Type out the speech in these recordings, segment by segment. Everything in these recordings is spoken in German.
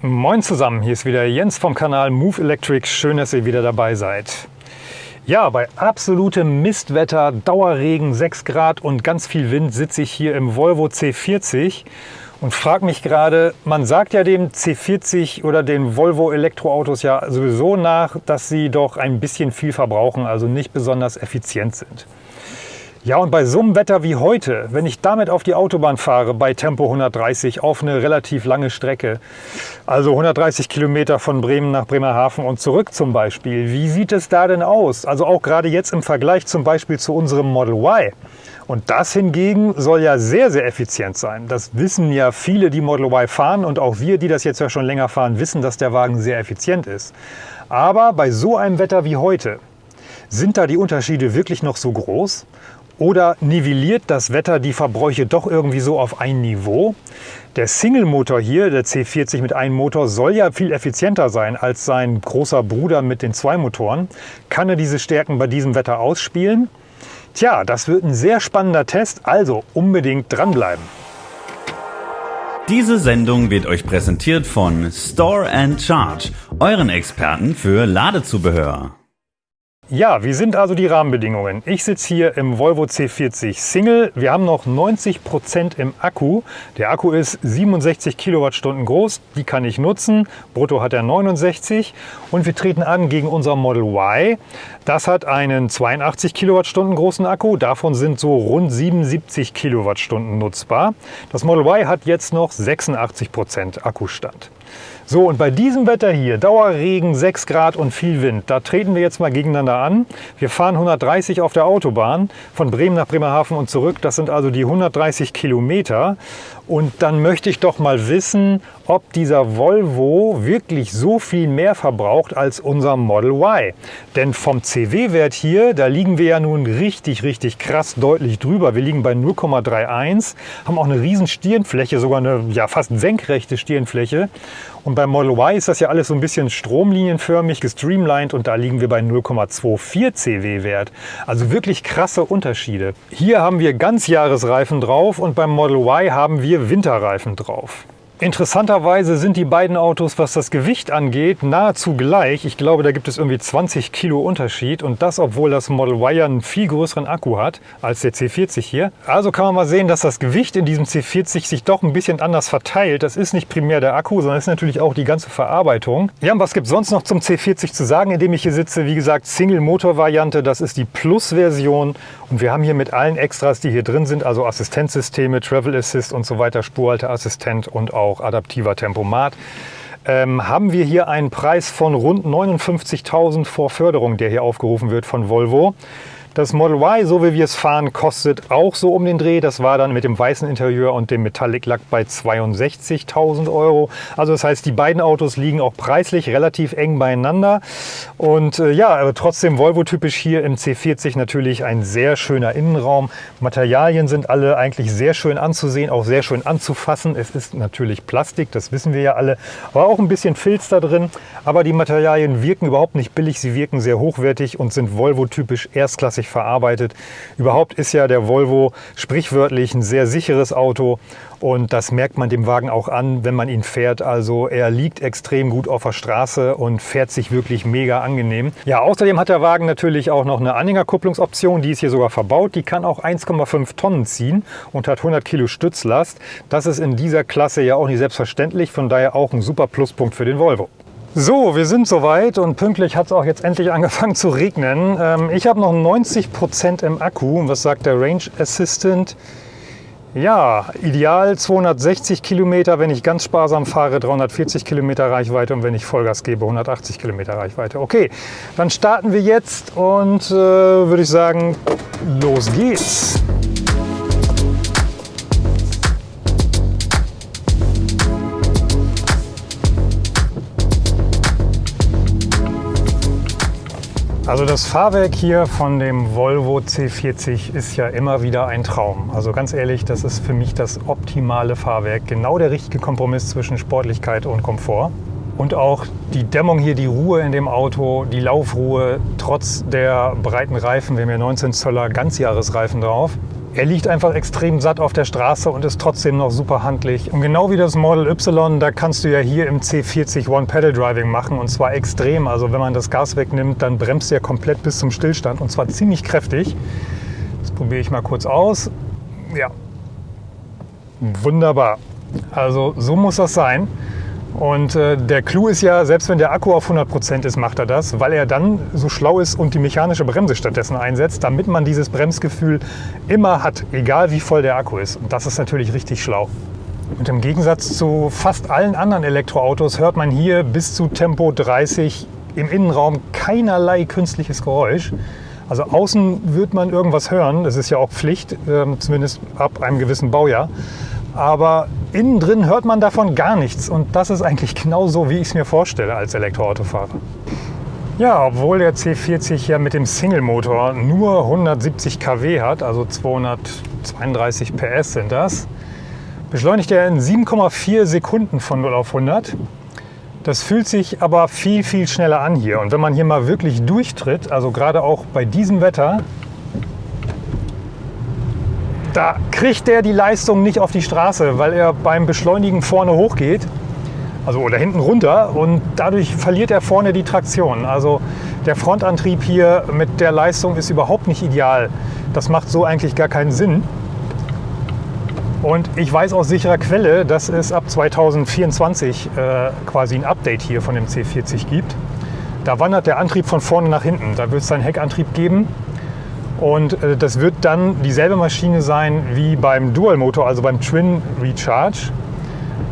Moin zusammen, hier ist wieder Jens vom Kanal Move Electric. Schön, dass ihr wieder dabei seid. Ja, bei absolutem Mistwetter, Dauerregen, 6 Grad und ganz viel Wind sitze ich hier im Volvo C40 und frage mich gerade, man sagt ja dem C40 oder den Volvo Elektroautos ja sowieso nach, dass sie doch ein bisschen viel verbrauchen, also nicht besonders effizient sind. Ja, und bei so einem Wetter wie heute, wenn ich damit auf die Autobahn fahre bei Tempo 130 auf eine relativ lange Strecke, also 130 Kilometer von Bremen nach Bremerhaven und zurück zum Beispiel, wie sieht es da denn aus? Also auch gerade jetzt im Vergleich zum Beispiel zu unserem Model Y. Und das hingegen soll ja sehr, sehr effizient sein. Das wissen ja viele, die Model Y fahren und auch wir, die das jetzt ja schon länger fahren, wissen, dass der Wagen sehr effizient ist. Aber bei so einem Wetter wie heute, sind da die Unterschiede wirklich noch so groß? Oder nivelliert das Wetter die Verbräuche doch irgendwie so auf ein Niveau? Der Single-Motor hier, der C40 mit einem Motor, soll ja viel effizienter sein als sein großer Bruder mit den zwei Motoren. Kann er diese Stärken bei diesem Wetter ausspielen? Tja, das wird ein sehr spannender Test, also unbedingt dranbleiben. Diese Sendung wird euch präsentiert von Store and Charge, euren Experten für Ladezubehör. Ja, wie sind also die Rahmenbedingungen? Ich sitze hier im Volvo C40 Single. Wir haben noch 90 Prozent im Akku. Der Akku ist 67 Kilowattstunden groß. Die kann ich nutzen. Brutto hat er 69. Und wir treten an gegen unser Model Y. Das hat einen 82 Kilowattstunden großen Akku. Davon sind so rund 77 Kilowattstunden nutzbar. Das Model Y hat jetzt noch 86 Prozent Akkustand. So, und bei diesem Wetter hier, Dauerregen, 6 Grad und viel Wind, da treten wir jetzt mal gegeneinander an. Wir fahren 130 auf der Autobahn von Bremen nach Bremerhaven und zurück. Das sind also die 130 Kilometer. Und dann möchte ich doch mal wissen, ob dieser Volvo wirklich so viel mehr verbraucht als unser Model Y. Denn vom CW-Wert hier, da liegen wir ja nun richtig, richtig krass deutlich drüber. Wir liegen bei 0,31, haben auch eine riesen Stirnfläche, sogar eine ja, fast senkrechte Stirnfläche. Und beim Model Y ist das ja alles so ein bisschen stromlinienförmig gestreamlined und da liegen wir bei 0,24 CW-Wert. Also wirklich krasse Unterschiede. Hier haben wir Ganzjahresreifen drauf und beim Model Y haben wir Winterreifen drauf. Interessanterweise sind die beiden Autos, was das Gewicht angeht, nahezu gleich. Ich glaube, da gibt es irgendwie 20 Kilo Unterschied und das, obwohl das Model Y einen viel größeren Akku hat als der C40 hier. Also kann man mal sehen, dass das Gewicht in diesem C40 sich doch ein bisschen anders verteilt. Das ist nicht primär der Akku, sondern ist natürlich auch die ganze Verarbeitung. Ja, und was gibt es sonst noch zum C40 zu sagen, in dem ich hier sitze? Wie gesagt, Single-Motor-Variante, das ist die Plus-Version und wir haben hier mit allen Extras, die hier drin sind, also Assistenzsysteme, Travel Assist und so weiter, Spurhalteassistent und auch auch adaptiver Tempomat, ähm, haben wir hier einen Preis von rund 59.000 vor Förderung, der hier aufgerufen wird von Volvo. Das Model Y, so wie wir es fahren, kostet auch so um den Dreh. Das war dann mit dem weißen Interieur und dem Metallic Lack bei 62.000 Euro. Also das heißt, die beiden Autos liegen auch preislich relativ eng beieinander. Und äh, ja, aber trotzdem Volvo-typisch hier im C40 natürlich ein sehr schöner Innenraum. Materialien sind alle eigentlich sehr schön anzusehen, auch sehr schön anzufassen. Es ist natürlich Plastik, das wissen wir ja alle, aber auch ein bisschen Filz da drin. Aber die Materialien wirken überhaupt nicht billig, sie wirken sehr hochwertig und sind Volvo-typisch erstklassig verarbeitet. Überhaupt ist ja der Volvo sprichwörtlich ein sehr sicheres Auto und das merkt man dem Wagen auch an, wenn man ihn fährt. Also er liegt extrem gut auf der Straße und fährt sich wirklich mega angenehm. Ja, außerdem hat der Wagen natürlich auch noch eine Anhängerkupplungsoption, die ist hier sogar verbaut. Die kann auch 1,5 Tonnen ziehen und hat 100 Kilo Stützlast. Das ist in dieser Klasse ja auch nicht selbstverständlich, von daher auch ein super Pluspunkt für den Volvo. So, wir sind soweit und pünktlich hat es auch jetzt endlich angefangen zu regnen. Ähm, ich habe noch 90 Prozent im Akku. Was sagt der Range Assistant? Ja, ideal 260 Kilometer, wenn ich ganz sparsam fahre, 340 Kilometer Reichweite und wenn ich Vollgas gebe, 180 Kilometer Reichweite. Okay, dann starten wir jetzt und äh, würde ich sagen, los geht's. Also das Fahrwerk hier von dem Volvo C40 ist ja immer wieder ein Traum. Also ganz ehrlich, das ist für mich das optimale Fahrwerk. Genau der richtige Kompromiss zwischen Sportlichkeit und Komfort. Und auch die Dämmung hier, die Ruhe in dem Auto, die Laufruhe, trotz der breiten Reifen. Wir haben ja 19 Zöller Ganzjahresreifen drauf. Er liegt einfach extrem satt auf der Straße und ist trotzdem noch super handlich. Und genau wie das Model Y, da kannst du ja hier im C40 One-Pedal-Driving machen und zwar extrem. Also wenn man das Gas wegnimmt, dann bremst er komplett bis zum Stillstand und zwar ziemlich kräftig. Das probiere ich mal kurz aus. Ja, wunderbar. Also so muss das sein. Und äh, der Clou ist ja, selbst wenn der Akku auf 100% ist, macht er das, weil er dann so schlau ist und die mechanische Bremse stattdessen einsetzt, damit man dieses Bremsgefühl immer hat, egal wie voll der Akku ist. Und das ist natürlich richtig schlau. Und im Gegensatz zu fast allen anderen Elektroautos hört man hier bis zu Tempo 30 im Innenraum keinerlei künstliches Geräusch. Also außen wird man irgendwas hören, das ist ja auch Pflicht, äh, zumindest ab einem gewissen Baujahr aber innen drin hört man davon gar nichts. Und das ist eigentlich genau so, wie ich es mir vorstelle als Elektroautofahrer. Ja, obwohl der C40 ja mit dem Single-Motor nur 170 kW hat, also 232 PS sind das, beschleunigt er in 7,4 Sekunden von 0 auf 100. Das fühlt sich aber viel, viel schneller an hier. Und wenn man hier mal wirklich durchtritt, also gerade auch bei diesem Wetter, da kriegt der die Leistung nicht auf die Straße, weil er beim Beschleunigen vorne hochgeht, also oder hinten runter und dadurch verliert er vorne die Traktion. Also der Frontantrieb hier mit der Leistung ist überhaupt nicht ideal. Das macht so eigentlich gar keinen Sinn. Und ich weiß aus sicherer Quelle, dass es ab 2024 äh, quasi ein Update hier von dem C40 gibt. Da wandert der Antrieb von vorne nach hinten. Da wird es einen Heckantrieb geben und äh, das wird dann dieselbe Maschine sein wie beim Dual-Motor, also beim Twin Recharge.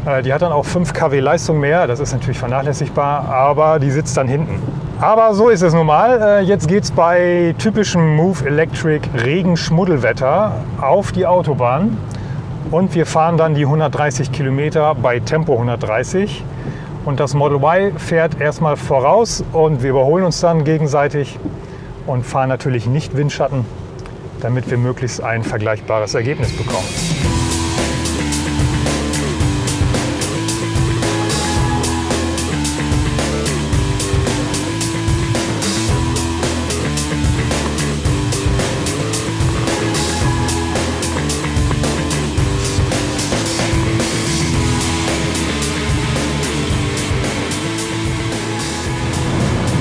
Äh, die hat dann auch 5 kW Leistung mehr, das ist natürlich vernachlässigbar, aber die sitzt dann hinten. Aber so ist es nun mal. Äh, jetzt geht es bei typischem Move Electric Regen-Schmuddelwetter auf die Autobahn. Und wir fahren dann die 130 Kilometer bei Tempo 130. Und das Model Y fährt erstmal voraus und wir überholen uns dann gegenseitig und fahren natürlich nicht Windschatten, damit wir möglichst ein vergleichbares Ergebnis bekommen.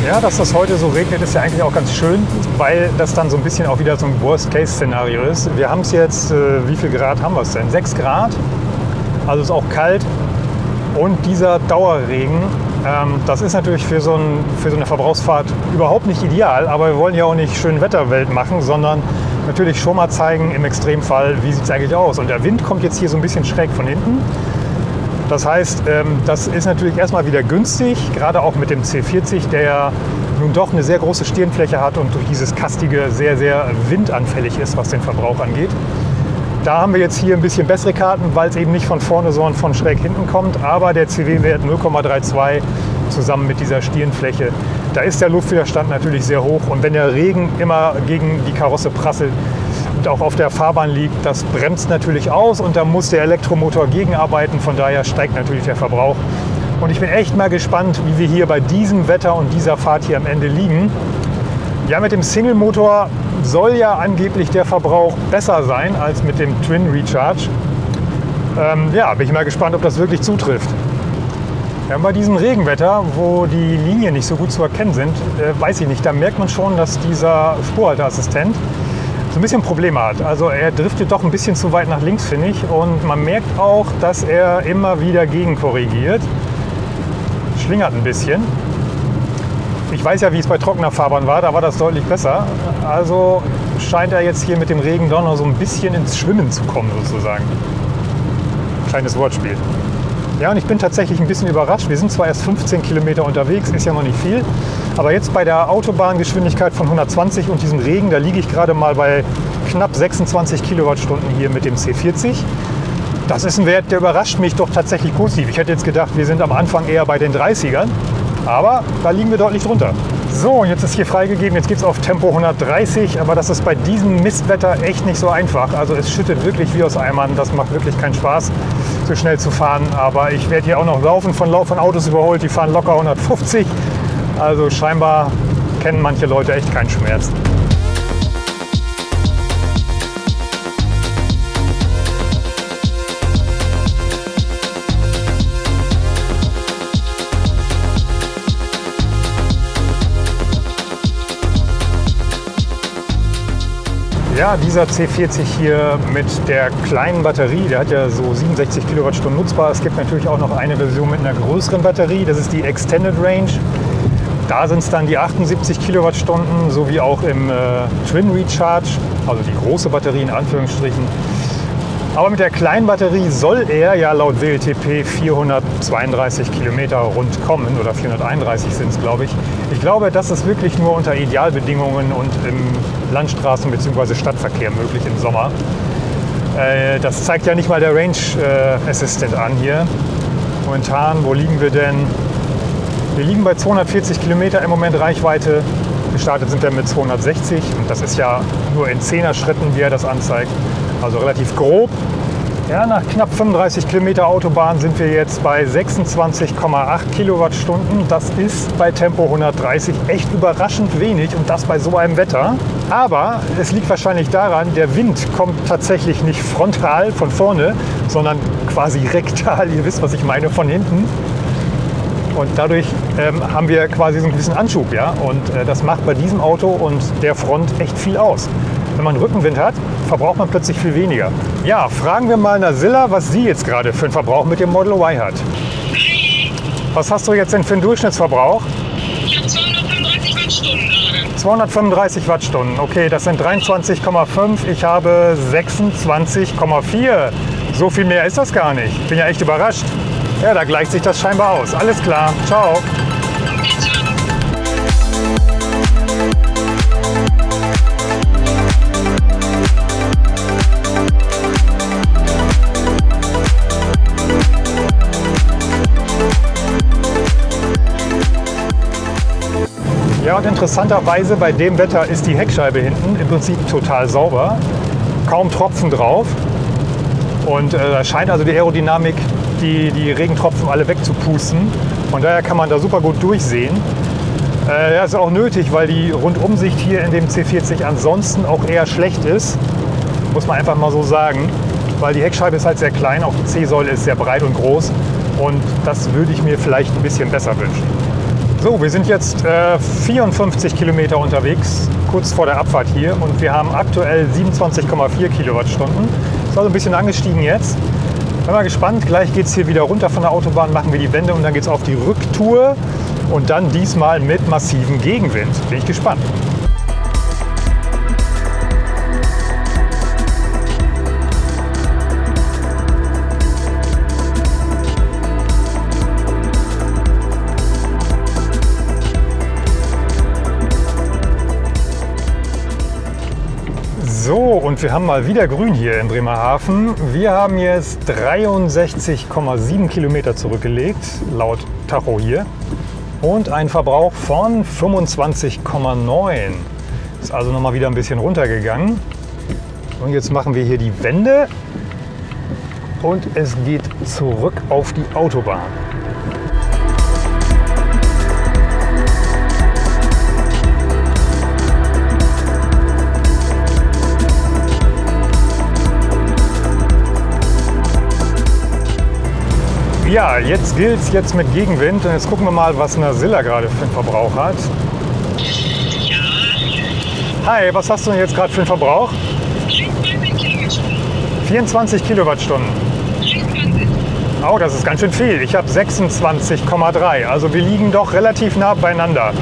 Ja, dass das heute so regnet, ist ja eigentlich auch ganz schön, weil das dann so ein bisschen auch wieder so ein Worst-Case-Szenario ist. Wir haben es jetzt, äh, wie viel Grad haben wir es denn? 6 Grad, also ist auch kalt. Und dieser Dauerregen, ähm, das ist natürlich für so, ein, für so eine Verbrauchsfahrt überhaupt nicht ideal, aber wir wollen ja auch nicht schön Wetterwelt machen, sondern natürlich schon mal zeigen, im Extremfall, wie sieht es eigentlich aus. Und der Wind kommt jetzt hier so ein bisschen schräg von hinten. Das heißt, ähm, das ist natürlich erstmal wieder günstig, gerade auch mit dem C40, der nun doch eine sehr große Stirnfläche hat und durch dieses Kastige sehr, sehr windanfällig ist, was den Verbrauch angeht. Da haben wir jetzt hier ein bisschen bessere Karten, weil es eben nicht von vorne, sondern von schräg hinten kommt. Aber der CW-Wert 0,32 zusammen mit dieser Stirnfläche, da ist der Luftwiderstand natürlich sehr hoch. Und wenn der Regen immer gegen die Karosse prasselt, und auch auf der Fahrbahn liegt, das bremst natürlich aus und da muss der Elektromotor gegenarbeiten. Von daher steigt natürlich der Verbrauch. Und ich bin echt mal gespannt, wie wir hier bei diesem Wetter und dieser Fahrt hier am Ende liegen. Ja, mit dem Single-Motor soll ja angeblich der Verbrauch besser sein als mit dem Twin Recharge. Ähm, ja, bin ich mal gespannt, ob das wirklich zutrifft. Ja, bei diesem Regenwetter, wo die Linien nicht so gut zu erkennen sind, äh, weiß ich nicht, da merkt man schon, dass dieser Spurhalteassistent so ein bisschen Probleme hat. Also er driftet doch ein bisschen zu weit nach links, finde ich. Und man merkt auch, dass er immer wieder gegenkorrigiert. Schlingert ein bisschen. Ich weiß ja, wie es bei trockener Fahrbahn war, da war das deutlich besser. Also scheint er jetzt hier mit dem Regen doch noch so ein bisschen ins Schwimmen zu kommen, sozusagen. Kleines Wortspiel. Ja, und ich bin tatsächlich ein bisschen überrascht. Wir sind zwar erst 15 Kilometer unterwegs, ist ja noch nicht viel. Aber jetzt bei der Autobahngeschwindigkeit von 120 und diesem Regen, da liege ich gerade mal bei knapp 26 Kilowattstunden hier mit dem C40. Das ist ein Wert, der überrascht mich doch tatsächlich positiv. Ich hätte jetzt gedacht, wir sind am Anfang eher bei den 30ern. Aber da liegen wir deutlich drunter. So, jetzt ist hier freigegeben, jetzt geht es auf Tempo 130, aber das ist bei diesem Mistwetter echt nicht so einfach. Also es schüttet wirklich wie aus Eimern, das macht wirklich keinen Spaß, so schnell zu fahren. Aber ich werde hier auch noch laufen, von, von Autos überholt, die fahren locker 150. Also scheinbar kennen manche Leute echt keinen Schmerz. Ja, dieser C40 hier mit der kleinen Batterie, der hat ja so 67 Kilowattstunden nutzbar. Es gibt natürlich auch noch eine Version mit einer größeren Batterie, das ist die Extended Range. Da sind es dann die 78 Kilowattstunden, sowie auch im äh, Twin Recharge, also die große Batterie in Anführungsstrichen. Aber mit der kleinen Batterie soll er ja laut WLTP 432 Kilometer rund kommen oder 431 sind es, glaube ich. Ich glaube, das ist wirklich nur unter Idealbedingungen und im Landstraßen- bzw. Stadtverkehr möglich im Sommer. Äh, das zeigt ja nicht mal der Range äh, Assistant an hier. Momentan, wo liegen wir denn? Wir liegen bei 240 Kilometer im Moment Reichweite. Gestartet sind wir mit 260 und das ist ja nur in 10er Schritten, wie er das anzeigt also relativ grob. Ja, nach knapp 35 Kilometer Autobahn sind wir jetzt bei 26,8 Kilowattstunden. Das ist bei Tempo 130 echt überraschend wenig und das bei so einem Wetter. Aber es liegt wahrscheinlich daran, der Wind kommt tatsächlich nicht frontal von vorne, sondern quasi rektal. Ihr wisst, was ich meine, von hinten. Und dadurch ähm, haben wir quasi so einen gewissen Anschub. Ja? Und äh, das macht bei diesem Auto und der Front echt viel aus. Wenn man Rückenwind hat, verbraucht man plötzlich viel weniger. Ja, fragen wir mal Nasilla, was sie jetzt gerade für einen Verbrauch mit dem Model Y hat. Was hast du jetzt denn für einen Durchschnittsverbrauch? Ich habe 235 Wattstunden gerade. 235 Wattstunden. Okay, das sind 23,5. Ich habe 26,4. So viel mehr ist das gar nicht. Bin ja echt überrascht. Ja, da gleicht sich das scheinbar aus. Alles klar. Ciao. Ja, und interessanterweise bei dem Wetter ist die Heckscheibe hinten im Prinzip total sauber. Kaum Tropfen drauf. Und äh, scheint also die Aerodynamik die, die Regentropfen alle wegzupusten. Von daher kann man da super gut durchsehen. Äh, das ist auch nötig, weil die Rundumsicht hier in dem C40 ansonsten auch eher schlecht ist. Muss man einfach mal so sagen. Weil die Heckscheibe ist halt sehr klein, auch die C-Säule ist sehr breit und groß. Und das würde ich mir vielleicht ein bisschen besser wünschen. So, wir sind jetzt äh, 54 Kilometer unterwegs, kurz vor der Abfahrt hier. Und wir haben aktuell 27,4 Kilowattstunden. Ist also ein bisschen angestiegen jetzt. Bin mal gespannt. Gleich geht es hier wieder runter von der Autobahn, machen wir die Wende und dann geht es auf die Rücktour. Und dann diesmal mit massivem Gegenwind. Bin ich gespannt. So, und wir haben mal wieder grün hier in Bremerhaven. Wir haben jetzt 63,7 Kilometer zurückgelegt, laut Tacho hier. Und einen Verbrauch von 25,9. Ist also noch mal wieder ein bisschen runtergegangen. Und jetzt machen wir hier die Wende. Und es geht zurück auf die Autobahn. Ja, jetzt gilt es jetzt mit Gegenwind und jetzt gucken wir mal, was Nasilla gerade für einen Verbrauch hat. Hi, was hast du denn jetzt gerade für einen Verbrauch? 23 Kilowattstunden. 24 Kilowattstunden. 23. Oh, das ist ganz schön viel. Ich habe 26,3. Also wir liegen doch relativ nah beieinander.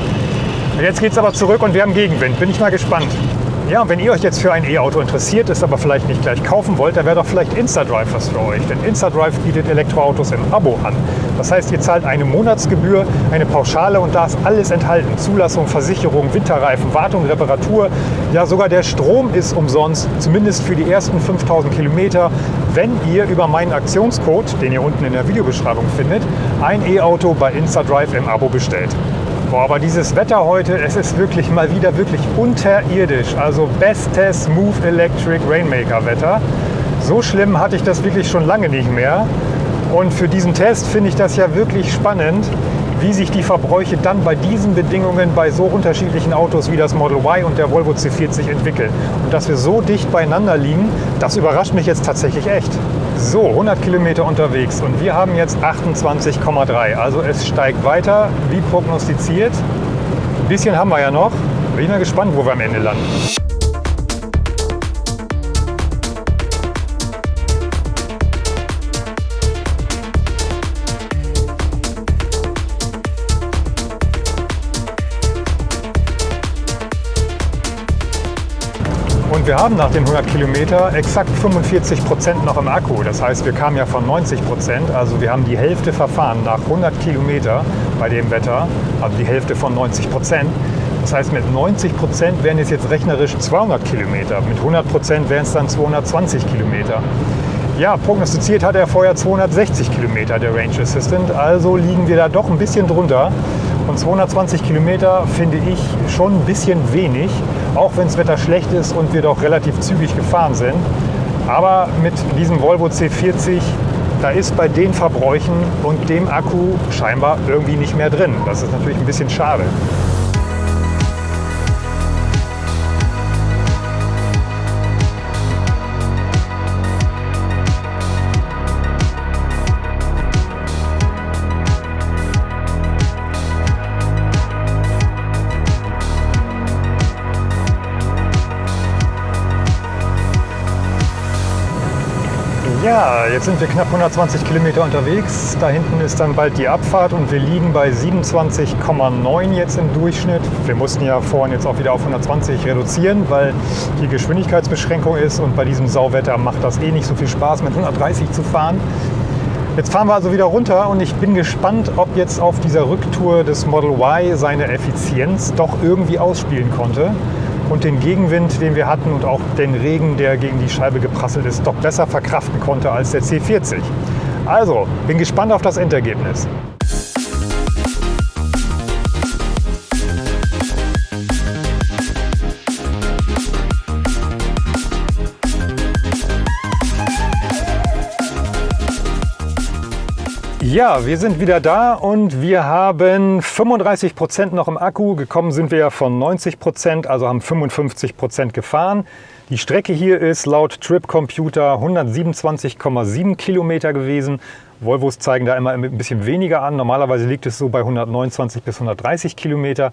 Jetzt geht es aber zurück und wir haben Gegenwind. Bin ich mal gespannt. Ja, und wenn ihr euch jetzt für ein E-Auto interessiert, es aber vielleicht nicht gleich kaufen wollt, dann wäre doch vielleicht InstaDrive was für euch. Denn InstaDrive bietet Elektroautos im Abo an. Das heißt, ihr zahlt eine Monatsgebühr, eine Pauschale und da ist alles enthalten. Zulassung, Versicherung, Winterreifen, Wartung, Reparatur. Ja, sogar der Strom ist umsonst, zumindest für die ersten 5000 Kilometer, wenn ihr über meinen Aktionscode, den ihr unten in der Videobeschreibung findet, ein E-Auto bei InstaDrive im Abo bestellt. Boah, aber dieses Wetter heute, es ist wirklich mal wieder wirklich unterirdisch. Also bestes Move Electric Rainmaker Wetter. So schlimm hatte ich das wirklich schon lange nicht mehr. Und für diesen Test finde ich das ja wirklich spannend, wie sich die Verbräuche dann bei diesen Bedingungen bei so unterschiedlichen Autos wie das Model Y und der Volvo C40 entwickeln. Und dass wir so dicht beieinander liegen, das überrascht mich jetzt tatsächlich echt. So, 100 Kilometer unterwegs und wir haben jetzt 28,3. Also es steigt weiter, wie prognostiziert. Ein bisschen haben wir ja noch. Bin ich mal gespannt, wo wir am Ende landen. Und wir haben nach den 100 Kilometer exakt 45 Prozent noch im Akku. Das heißt, wir kamen ja von 90 Prozent, also wir haben die Hälfte verfahren nach 100 Kilometer bei dem Wetter, also die Hälfte von 90 Prozent. Das heißt, mit 90 Prozent wären es jetzt rechnerisch 200 Kilometer, mit 100 Prozent wären es dann 220 Kilometer. Ja, prognostiziert hat er vorher 260 Kilometer, der Range Assistant, also liegen wir da doch ein bisschen drunter. Und 220 Kilometer finde ich schon ein bisschen wenig, auch wenn das Wetter schlecht ist und wir doch relativ zügig gefahren sind. Aber mit diesem Volvo C40, da ist bei den Verbräuchen und dem Akku scheinbar irgendwie nicht mehr drin. Das ist natürlich ein bisschen schade. Ja, jetzt sind wir knapp 120 Kilometer unterwegs. Da hinten ist dann bald die Abfahrt und wir liegen bei 27,9 jetzt im Durchschnitt. Wir mussten ja vorhin jetzt auch wieder auf 120 reduzieren, weil die Geschwindigkeitsbeschränkung ist und bei diesem Sauwetter macht das eh nicht so viel Spaß, mit 130 zu fahren. Jetzt fahren wir also wieder runter und ich bin gespannt, ob jetzt auf dieser Rücktour des Model Y seine Effizienz doch irgendwie ausspielen konnte und den Gegenwind, den wir hatten und auch den Regen, der gegen die Scheibe geprasselt ist, doch besser verkraften konnte als der C40. Also, bin gespannt auf das Endergebnis. Ja, wir sind wieder da und wir haben 35 Prozent noch im Akku. Gekommen sind wir ja von 90%, Prozent, also haben 55 Prozent gefahren. Die Strecke hier ist laut Trip Computer 127,7 Kilometer gewesen. Volvos zeigen da immer ein bisschen weniger an. Normalerweise liegt es so bei 129 bis 130 Kilometer.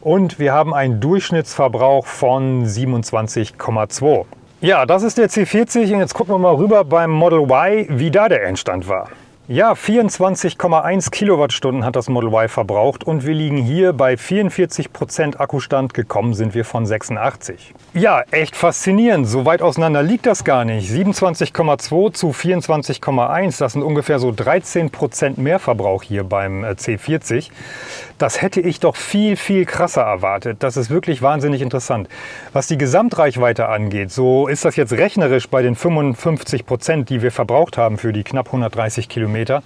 Und wir haben einen Durchschnittsverbrauch von 27,2. Ja, das ist der C40 und jetzt gucken wir mal rüber beim Model Y, wie da der Endstand war. Ja, 24,1 Kilowattstunden hat das Model Y verbraucht und wir liegen hier bei 44 Prozent Akkustand. Gekommen sind wir von 86. Ja, echt faszinierend. So weit auseinander liegt das gar nicht. 27,2 zu 24,1, das sind ungefähr so 13 Prozent mehr Verbrauch hier beim äh, C40. Das hätte ich doch viel, viel krasser erwartet. Das ist wirklich wahnsinnig interessant. Was die Gesamtreichweite angeht, so ist das jetzt rechnerisch bei den 55 Prozent, die wir verbraucht haben für die knapp 130 Kilometer Kilometer.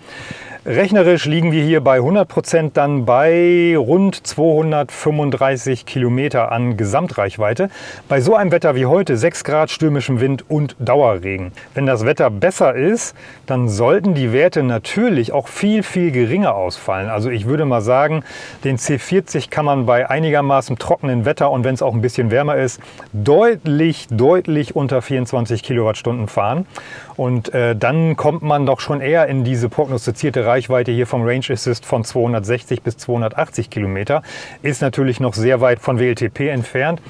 Rechnerisch liegen wir hier bei 100 Prozent dann bei rund 235 Kilometer an Gesamtreichweite. Bei so einem Wetter wie heute, 6 Grad stürmischem Wind und Dauerregen. Wenn das Wetter besser ist, dann sollten die Werte natürlich auch viel, viel geringer ausfallen. Also ich würde mal sagen, den C40 kann man bei einigermaßen trockenen Wetter und wenn es auch ein bisschen wärmer ist, deutlich, deutlich unter 24 Kilowattstunden fahren. Und äh, dann kommt man doch schon eher in diese prognostizierte Reichweite Reichweite hier vom Range Assist von 260 bis 280 Kilometer. Ist natürlich noch sehr weit von WLTP entfernt,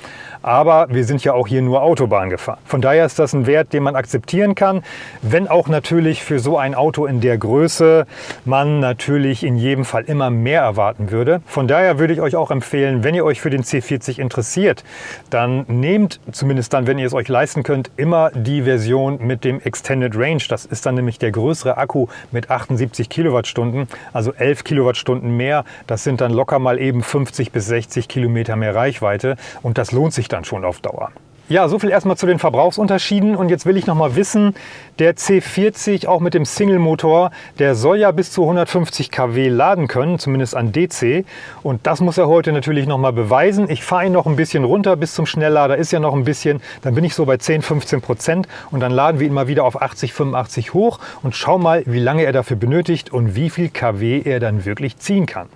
aber wir sind ja auch hier nur Autobahn gefahren. Von daher ist das ein Wert, den man akzeptieren kann, wenn auch natürlich für so ein Auto in der Größe man natürlich in jedem Fall immer mehr erwarten würde. Von daher würde ich euch auch empfehlen, wenn ihr euch für den C40 interessiert, dann nehmt, zumindest dann, wenn ihr es euch leisten könnt, immer die Version mit dem Extended Range. Das ist dann nämlich der größere Akku mit 78 Kilowattstunden, also 11 Kilowattstunden mehr. Das sind dann locker mal eben 50 bis 60 Kilometer mehr Reichweite und das lohnt sich dann dann schon auf Dauer. Ja, so viel erstmal zu den Verbrauchsunterschieden. Und jetzt will ich noch mal wissen, der C40 auch mit dem Single-Motor, der soll ja bis zu 150 kW laden können, zumindest an DC. Und das muss er heute natürlich noch mal beweisen. Ich fahre ihn noch ein bisschen runter bis zum Schnelllader, ist ja noch ein bisschen. Dann bin ich so bei 10, 15 Prozent und dann laden wir ihn mal wieder auf 80, 85 hoch und schau mal, wie lange er dafür benötigt und wie viel kW er dann wirklich ziehen kann.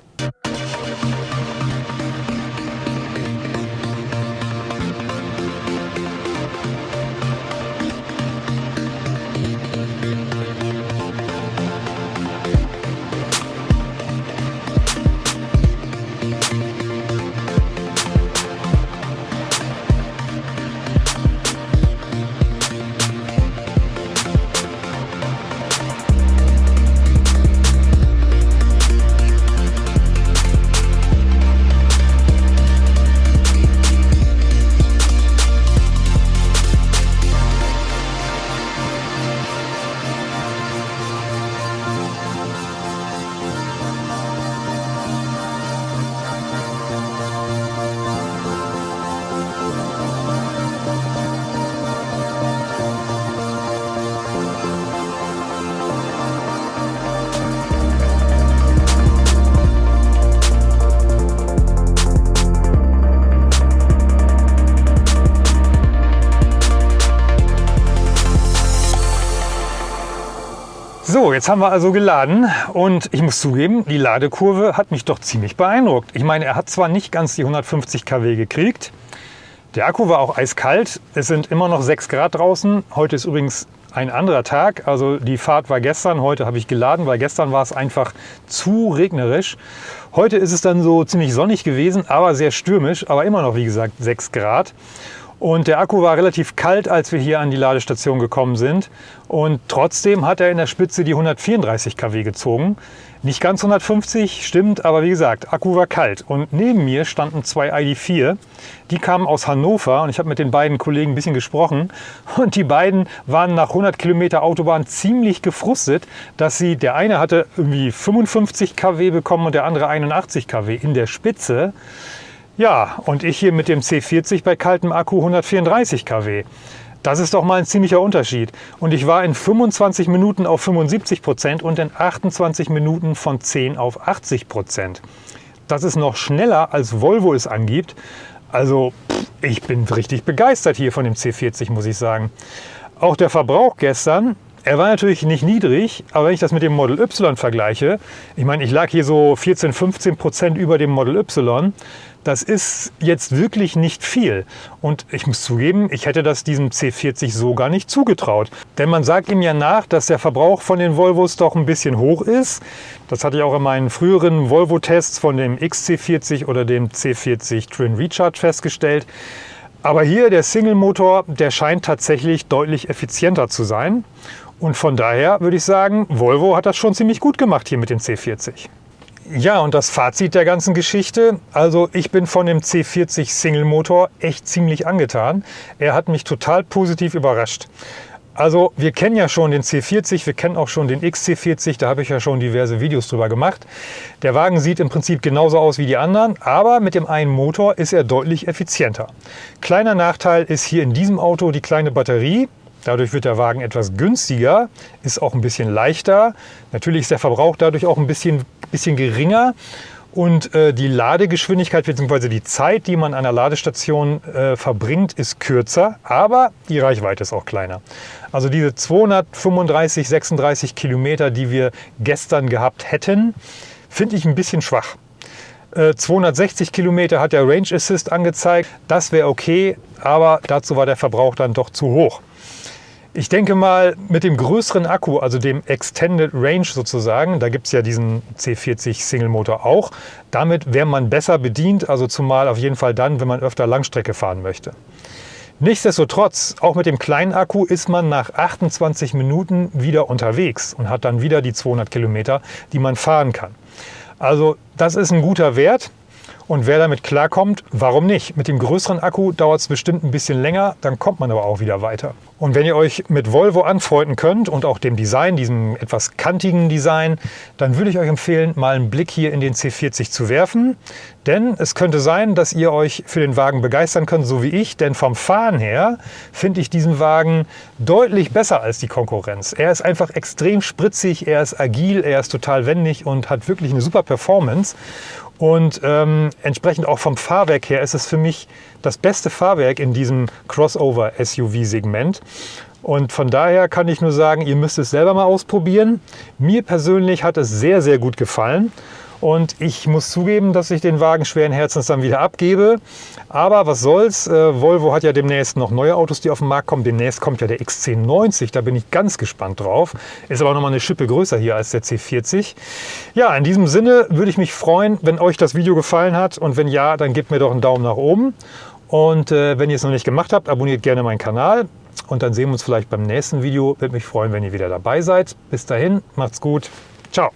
Jetzt haben wir also geladen und ich muss zugeben, die Ladekurve hat mich doch ziemlich beeindruckt. Ich meine, er hat zwar nicht ganz die 150 kW gekriegt, der Akku war auch eiskalt, es sind immer noch 6 Grad draußen. Heute ist übrigens ein anderer Tag, also die Fahrt war gestern, heute habe ich geladen, weil gestern war es einfach zu regnerisch. Heute ist es dann so ziemlich sonnig gewesen, aber sehr stürmisch, aber immer noch wie gesagt 6 Grad. Und der Akku war relativ kalt, als wir hier an die Ladestation gekommen sind. Und trotzdem hat er in der Spitze die 134 kW gezogen. Nicht ganz 150, stimmt, aber wie gesagt, Akku war kalt. Und neben mir standen zwei ID4. Die kamen aus Hannover und ich habe mit den beiden Kollegen ein bisschen gesprochen. Und die beiden waren nach 100 Kilometer Autobahn ziemlich gefrustet, dass sie, der eine hatte irgendwie 55 kW bekommen und der andere 81 kW in der Spitze. Ja, und ich hier mit dem C40 bei kaltem Akku 134 kW. Das ist doch mal ein ziemlicher Unterschied. Und ich war in 25 Minuten auf 75 Prozent und in 28 Minuten von 10 auf 80 Prozent. Das ist noch schneller, als Volvo es angibt. Also ich bin richtig begeistert hier von dem C40, muss ich sagen. Auch der Verbrauch gestern, er war natürlich nicht niedrig, aber wenn ich das mit dem Model Y vergleiche, ich meine, ich lag hier so 14, 15 Prozent über dem Model Y, das ist jetzt wirklich nicht viel. Und ich muss zugeben, ich hätte das diesem C40 so gar nicht zugetraut. Denn man sagt ihm ja nach, dass der Verbrauch von den Volvos doch ein bisschen hoch ist. Das hatte ich auch in meinen früheren Volvo-Tests von dem XC40 oder dem C40 Twin Recharge festgestellt. Aber hier der Single-Motor, der scheint tatsächlich deutlich effizienter zu sein. Und von daher würde ich sagen, Volvo hat das schon ziemlich gut gemacht hier mit dem C40. Ja, und das Fazit der ganzen Geschichte. Also ich bin von dem C40 Single Motor echt ziemlich angetan. Er hat mich total positiv überrascht. Also wir kennen ja schon den C40, wir kennen auch schon den XC40, da habe ich ja schon diverse Videos drüber gemacht. Der Wagen sieht im Prinzip genauso aus wie die anderen, aber mit dem einen Motor ist er deutlich effizienter. Kleiner Nachteil ist hier in diesem Auto die kleine Batterie. Dadurch wird der Wagen etwas günstiger, ist auch ein bisschen leichter. Natürlich ist der Verbrauch dadurch auch ein bisschen bisschen geringer und äh, die Ladegeschwindigkeit bzw. die Zeit, die man an der Ladestation äh, verbringt, ist kürzer, aber die Reichweite ist auch kleiner. Also diese 235, 36 Kilometer, die wir gestern gehabt hätten, finde ich ein bisschen schwach. 260 äh, Kilometer hat der Range Assist angezeigt. Das wäre okay, aber dazu war der Verbrauch dann doch zu hoch. Ich denke mal, mit dem größeren Akku, also dem Extended Range sozusagen, da gibt es ja diesen C40 Single Motor auch, damit wäre man besser bedient, also zumal auf jeden Fall dann, wenn man öfter Langstrecke fahren möchte. Nichtsdestotrotz, auch mit dem kleinen Akku ist man nach 28 Minuten wieder unterwegs und hat dann wieder die 200 Kilometer, die man fahren kann. Also das ist ein guter Wert. Und wer damit klarkommt, warum nicht? Mit dem größeren Akku dauert es bestimmt ein bisschen länger, dann kommt man aber auch wieder weiter. Und wenn ihr euch mit Volvo anfreunden könnt und auch dem Design, diesem etwas kantigen Design, dann würde ich euch empfehlen, mal einen Blick hier in den C40 zu werfen. Denn es könnte sein, dass ihr euch für den Wagen begeistern könnt, so wie ich. Denn vom Fahren her finde ich diesen Wagen deutlich besser als die Konkurrenz. Er ist einfach extrem spritzig, er ist agil, er ist total wendig und hat wirklich eine super Performance. Und ähm, entsprechend auch vom Fahrwerk her ist es für mich das beste Fahrwerk in diesem Crossover-SUV-Segment. Und von daher kann ich nur sagen, ihr müsst es selber mal ausprobieren. Mir persönlich hat es sehr, sehr gut gefallen. Und ich muss zugeben, dass ich den Wagen schweren Herzens dann wieder abgebe. Aber was soll's, äh, Volvo hat ja demnächst noch neue Autos, die auf den Markt kommen. Demnächst kommt ja der XC90, da bin ich ganz gespannt drauf. Ist aber noch mal eine Schippe größer hier als der C40. Ja, in diesem Sinne würde ich mich freuen, wenn euch das Video gefallen hat. Und wenn ja, dann gebt mir doch einen Daumen nach oben. Und äh, wenn ihr es noch nicht gemacht habt, abonniert gerne meinen Kanal. Und dann sehen wir uns vielleicht beim nächsten Video. Würde mich freuen, wenn ihr wieder dabei seid. Bis dahin, macht's gut. Ciao.